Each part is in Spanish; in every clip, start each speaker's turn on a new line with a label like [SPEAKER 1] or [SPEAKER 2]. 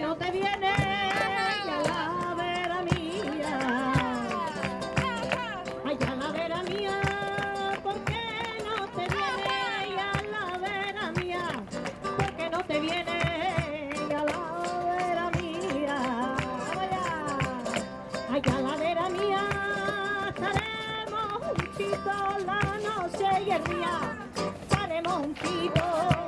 [SPEAKER 1] no te viene a la vera mía. Ay, vera mía, ¿por qué no te viene? Ay, calavera mía, ¿por qué no te viene? a la vera mía, ay, calavera mía, estaremos juntitos la noche y el día, estaremos juntitos.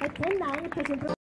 [SPEAKER 1] 아, 돈 나오는 표정